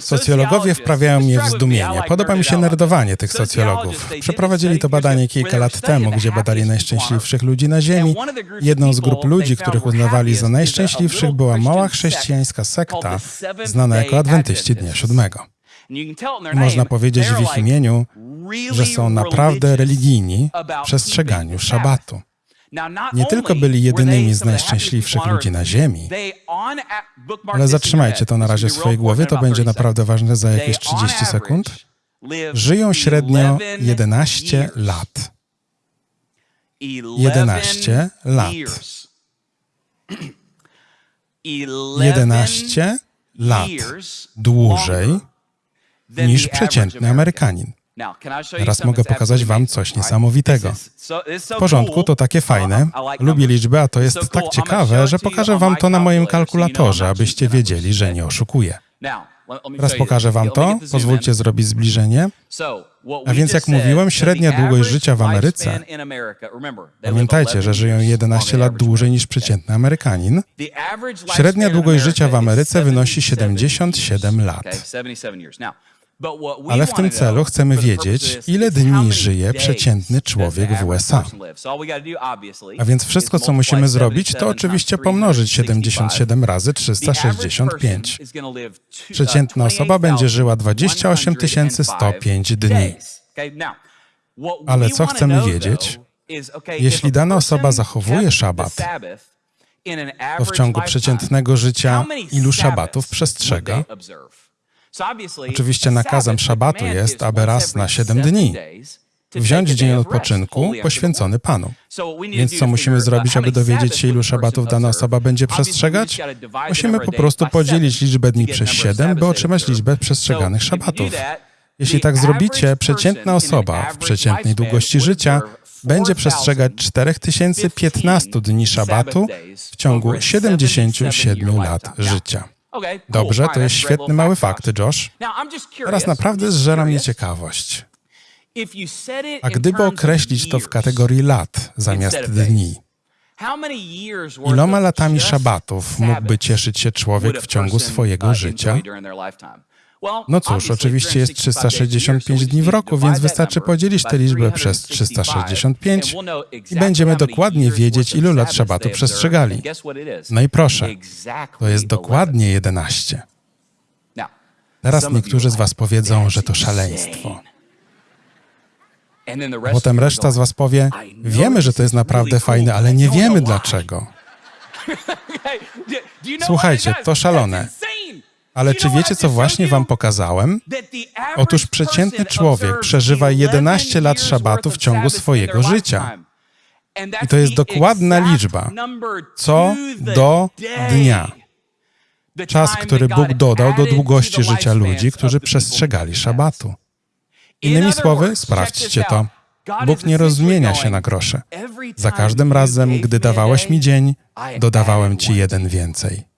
Socjologowie wprawiają mnie w zdumienie. Podoba mi się nerdowanie tych socjologów. Przeprowadzili to badanie kilka lat temu, gdzie badali najszczęśliwszych ludzi na Ziemi. Jedną z grup ludzi, których uznawali za najszczęśliwszych, była mała chrześcijańska sekta, znana jako Adwentyści Dnia Siódmego. Można powiedzieć w ich imieniu, że są naprawdę religijni w przestrzeganiu szabatu. Nie tylko byli jedynymi z najszczęśliwszych ludzi na Ziemi, ale zatrzymajcie to na razie w swojej głowie, to będzie naprawdę ważne za jakieś 30 sekund. Żyją średnio 11 lat. 11 lat. 11 lat dłużej niż przeciętny Amerykanin. Teraz mogę pokazać Wam coś niesamowitego. W porządku, to takie fajne. Lubię liczby, a to jest tak ciekawe, że pokażę Wam to na moim kalkulatorze, abyście wiedzieli, że nie oszukuję. Teraz pokażę Wam to. Pozwólcie zrobić zbliżenie. A więc jak mówiłem, średnia długość życia w Ameryce, pamiętajcie, że żyją 11 lat dłużej niż przeciętny Amerykanin, średnia długość życia w Ameryce wynosi 77 lat. Ale w tym celu chcemy wiedzieć, ile dni żyje przeciętny człowiek w USA. A więc wszystko, co musimy zrobić, to oczywiście pomnożyć 77 razy 365. Przeciętna osoba będzie żyła 28 105 dni. Ale co chcemy wiedzieć? Jeśli dana osoba zachowuje szabat, to w ciągu przeciętnego życia ilu szabatów przestrzega? Oczywiście nakazem szabatu jest, aby raz na siedem dni wziąć dzień odpoczynku poświęcony Panu. Więc co musimy zrobić, aby dowiedzieć się, ilu szabatów dana osoba będzie przestrzegać? Musimy po prostu podzielić liczbę dni przez siedem, by otrzymać liczbę przestrzeganych szabatów. Jeśli tak zrobicie, przeciętna osoba w przeciętnej długości życia będzie przestrzegać 4015 dni szabatu w ciągu 77 lat życia. Dobrze, to jest świetny mały fakt, Josh. Teraz naprawdę zżera mnie ciekawość. A gdyby określić to w kategorii lat zamiast dni, iloma latami szabatów mógłby cieszyć się człowiek w ciągu swojego życia? No cóż, oczywiście jest 365 dni w roku, więc wystarczy podzielić tę liczbę przez 365 i będziemy dokładnie wiedzieć, ilu lat szabatu przestrzegali. No i proszę, to jest dokładnie 11. Teraz niektórzy z Was powiedzą, że to szaleństwo. Potem reszta z Was powie, wiemy, że to jest naprawdę fajne, ale nie wiemy dlaczego. Słuchajcie, to szalone. Ale czy wiecie, co właśnie wam pokazałem? Otóż przeciętny człowiek przeżywa 11 lat szabatu w ciągu swojego życia. I to jest dokładna liczba, co do dnia. Czas, który Bóg dodał do długości życia ludzi, którzy przestrzegali szabatu. Innymi słowy, sprawdźcie to. Bóg nie rozmienia się na grosze. Za każdym razem, gdy dawałeś mi dzień, dodawałem ci jeden więcej.